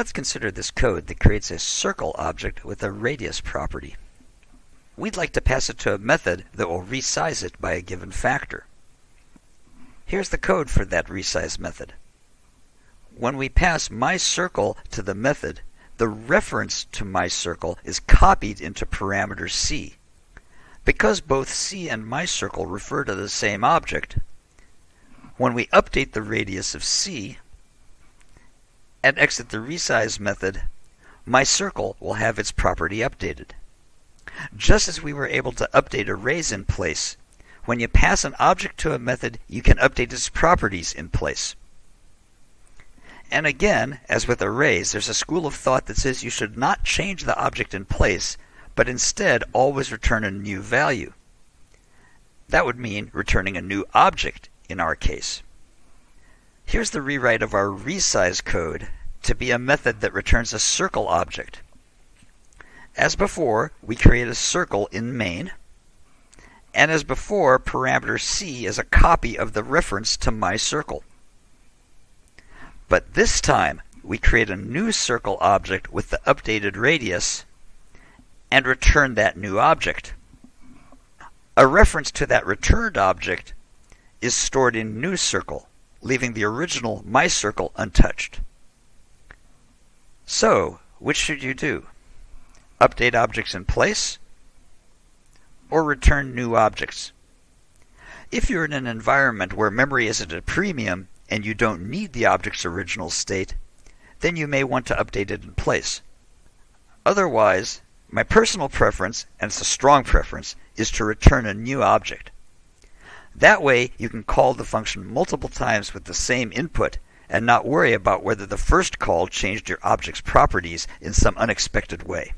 Let's consider this code that creates a circle object with a radius property. We'd like to pass it to a method that will resize it by a given factor. Here's the code for that resize method. When we pass myCircle to the method, the reference to myCircle is copied into parameter c. Because both c and myCircle refer to the same object, when we update the radius of c, and exit the resize method, my circle will have its property updated. Just as we were able to update arrays in place, when you pass an object to a method, you can update its properties in place. And again, as with arrays, there's a school of thought that says you should not change the object in place, but instead always return a new value. That would mean returning a new object in our case. Here's the rewrite of our resize code to be a method that returns a circle object. As before, we create a circle in main. And as before, parameter c is a copy of the reference to my circle. But this time, we create a new circle object with the updated radius and return that new object. A reference to that returned object is stored in new circle leaving the original My Circle untouched. So, which should you do? Update objects in place or return new objects? If you're in an environment where memory is at a premium and you don't need the object's original state, then you may want to update it in place. Otherwise, my personal preference, and it's a strong preference, is to return a new object. That way, you can call the function multiple times with the same input and not worry about whether the first call changed your object's properties in some unexpected way.